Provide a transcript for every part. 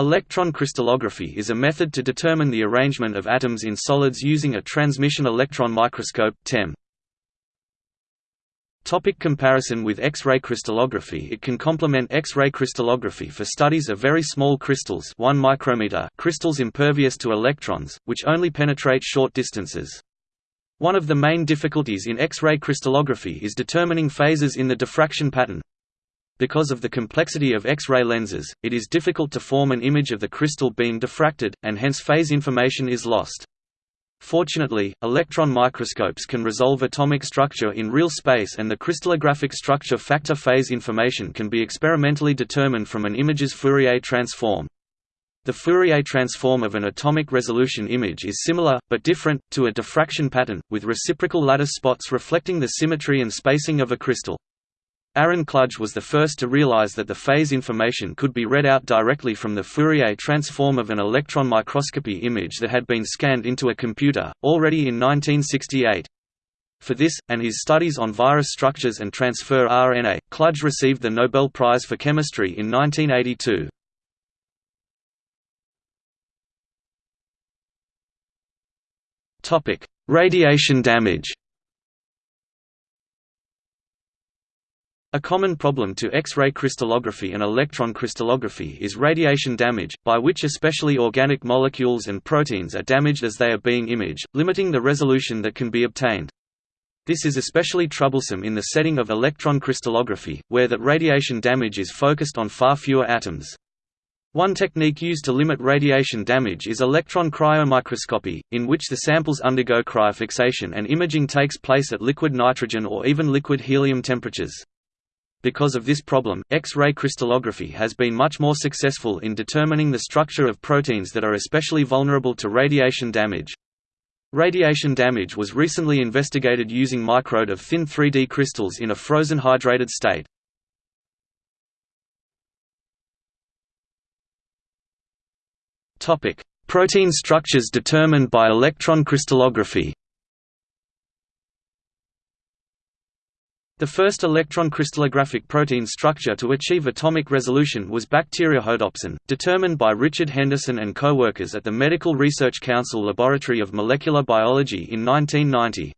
Electron crystallography is a method to determine the arrangement of atoms in solids using a transmission electron microscope TEM. Topic comparison with X-ray crystallography It can complement X-ray crystallography for studies of very small crystals 1 micrometer crystals impervious to electrons, which only penetrate short distances. One of the main difficulties in X-ray crystallography is determining phases in the diffraction pattern, because of the complexity of X-ray lenses, it is difficult to form an image of the crystal being diffracted, and hence phase information is lost. Fortunately, electron microscopes can resolve atomic structure in real space and the crystallographic structure factor phase information can be experimentally determined from an image's Fourier transform. The Fourier transform of an atomic resolution image is similar, but different, to a diffraction pattern, with reciprocal lattice spots reflecting the symmetry and spacing of a crystal. Aaron Klug was the first to realize that the phase information could be read out directly from the Fourier transform of an electron microscopy image that had been scanned into a computer, already in 1968. For this, and his studies on virus structures and transfer RNA, Klug received the Nobel Prize for Chemistry in 1982. Radiation damage A common problem to X-ray crystallography and electron crystallography is radiation damage, by which especially organic molecules and proteins are damaged as they are being imaged, limiting the resolution that can be obtained. This is especially troublesome in the setting of electron crystallography, where that radiation damage is focused on far fewer atoms. One technique used to limit radiation damage is electron cryomicroscopy, in which the samples undergo cryofixation and imaging takes place at liquid nitrogen or even liquid helium temperatures. Because of this problem, X-ray crystallography has been much more successful in determining the structure of proteins that are especially vulnerable to radiation damage. Radiation damage was recently investigated using MicroED of thin 3D crystals in a frozen hydrated state. Protein structures determined by electron crystallography The first electron crystallographic protein structure to achieve atomic resolution was bacteriorhodopsin, determined by Richard Henderson and co-workers at the Medical Research Council Laboratory of Molecular Biology in 1990.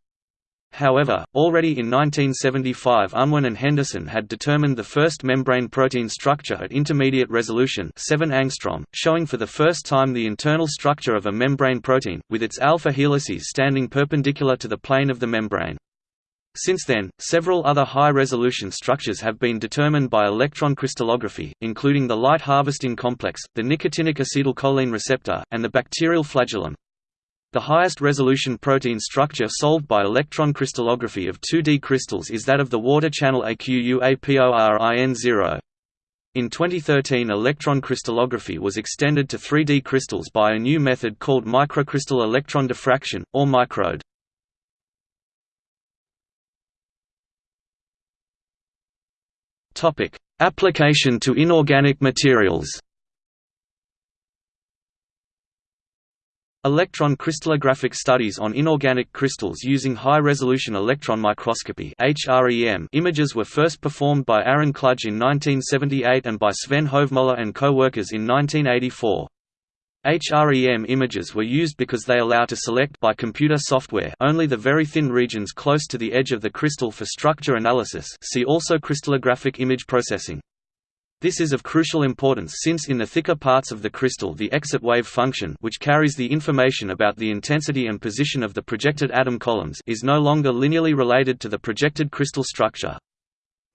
However, already in 1975 Unwin and Henderson had determined the first membrane protein structure at intermediate resolution 7 angstrom, showing for the first time the internal structure of a membrane protein, with its alpha helices standing perpendicular to the plane of the membrane. Since then, several other high-resolution structures have been determined by electron crystallography, including the light harvesting complex, the nicotinic acetylcholine receptor, and the bacterial flagellum. The highest resolution protein structure solved by electron crystallography of 2D crystals is that of the water channel AQUAPORIN0. In 2013 electron crystallography was extended to 3D crystals by a new method called microcrystal electron diffraction, or MicroED. Topic: Application to inorganic materials. Electron crystallographic studies on inorganic crystals using high-resolution electron microscopy images were first performed by Aaron Klug in 1978 and by Sven Hovmøller and co-workers in 1984. HREM images were used because they allow to select by computer software only the very thin regions close to the edge of the crystal for structure analysis see also crystallographic image processing. This is of crucial importance since in the thicker parts of the crystal the exit wave function which carries the information about the intensity and position of the projected atom columns is no longer linearly related to the projected crystal structure.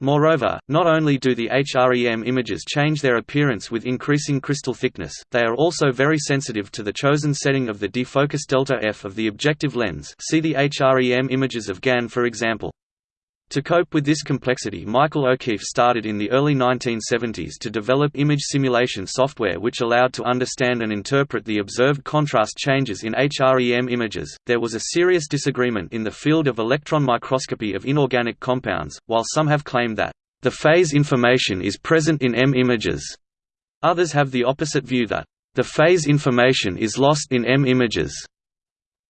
Moreover, not only do the HREM images change their appearance with increasing crystal thickness, they are also very sensitive to the chosen setting of the defocus delta f of the objective lens see the HREM images of GAN for example. To cope with this complexity Michael O'Keefe started in the early 1970s to develop image simulation software which allowed to understand and interpret the observed contrast changes in HREM images. There was a serious disagreement in the field of electron microscopy of inorganic compounds, while some have claimed that the phase information is present in M images. Others have the opposite view that the phase information is lost in M images.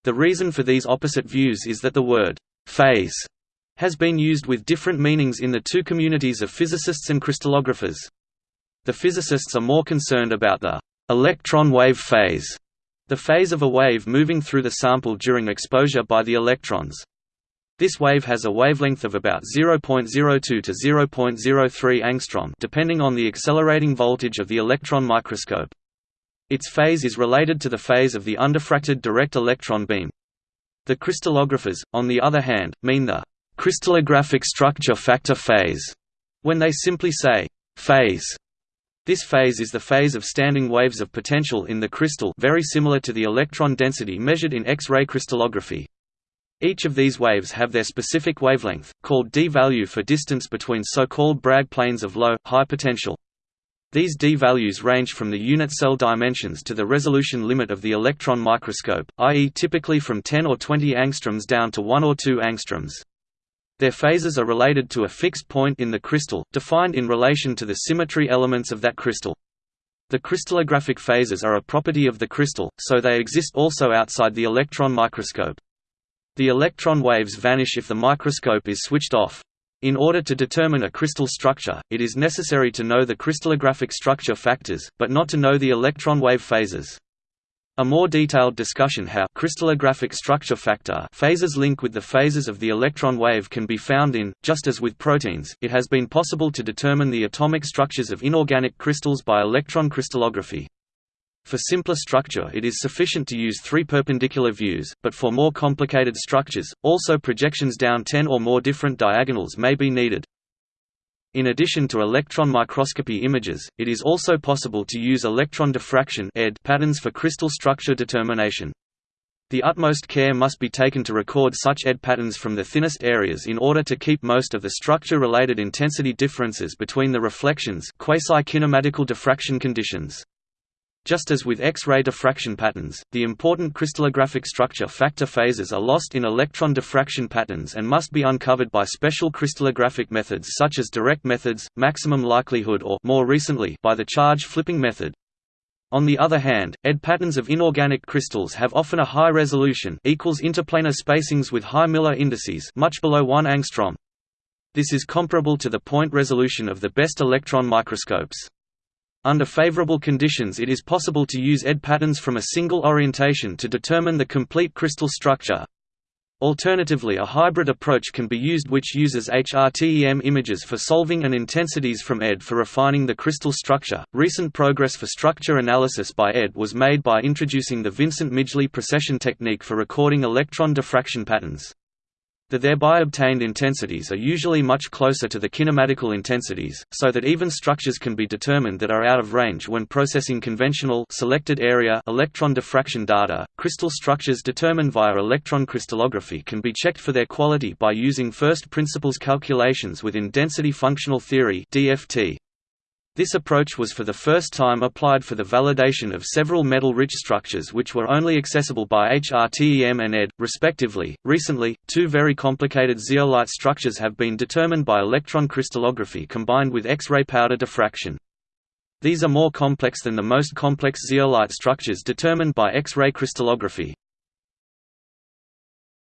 The reason for these opposite views is that the word phase has been used with different meanings in the two communities of physicists and crystallographers. The physicists are more concerned about the Electron wave phase the phase of a wave moving through the sample during exposure by the electrons. This wave has a wavelength of about 0.02 to 0.03 angstrom depending on the accelerating voltage of the electron microscope. Its phase is related to the phase of the undiffracted direct electron beam. The crystallographers, on the other hand, mean the crystallographic structure factor phase when they simply say phase. This phase is the phase of standing waves of potential in the crystal very similar to the electron density measured in X-ray crystallography. Each of these waves have their specific wavelength, called d value for distance between so-called Bragg planes of low, high potential. These d values range from the unit cell dimensions to the resolution limit of the electron microscope, i.e. typically from 10 or 20 angstroms down to 1 or 2 angstroms. Their phases are related to a fixed point in the crystal, defined in relation to the symmetry elements of that crystal. The crystallographic phases are a property of the crystal, so they exist also outside the electron microscope. The electron waves vanish if the microscope is switched off. In order to determine a crystal structure, it is necessary to know the crystallographic structure factors, but not to know the electron wave phases. A more detailed discussion how crystallographic structure factor phases link with the phases of the electron wave can be found in, just as with proteins, it has been possible to determine the atomic structures of inorganic crystals by electron crystallography. For simpler structure it is sufficient to use three perpendicular views, but for more complicated structures, also projections down 10 or more different diagonals may be needed. In addition to electron microscopy images, it is also possible to use electron diffraction patterns for crystal structure determination. The utmost care must be taken to record such ED patterns from the thinnest areas in order to keep most of the structure-related intensity differences between the reflections quasi-kinematical diffraction conditions. Just as with X-ray diffraction patterns, the important crystallographic structure factor phases are lost in electron diffraction patterns and must be uncovered by special crystallographic methods such as direct methods, maximum likelihood or more recently by the charge flipping method. On the other hand, ED patterns of inorganic crystals have often a high resolution equals interplanar spacings with high Miller indices much below 1 angstrom. This is comparable to the point resolution of the best electron microscopes. Under favorable conditions it is possible to use ED patterns from a single orientation to determine the complete crystal structure. Alternatively a hybrid approach can be used which uses HRTEM images for solving and intensities from ED for refining the crystal structure. Recent progress for structure analysis by ED was made by introducing the Vincent Midgley precession technique for recording electron diffraction patterns. The thereby obtained intensities are usually much closer to the kinematical intensities, so that even structures can be determined that are out of range when processing conventional selected area electron diffraction data. Crystal structures determined via electron crystallography can be checked for their quality by using first principles calculations within density functional theory (DFT). This approach was for the first time applied for the validation of several metal-rich structures which were only accessible by HRTEM and ED, respectively. Recently, two very complicated zeolite structures have been determined by electron crystallography combined with X-ray powder diffraction. These are more complex than the most complex zeolite structures determined by X-ray crystallography.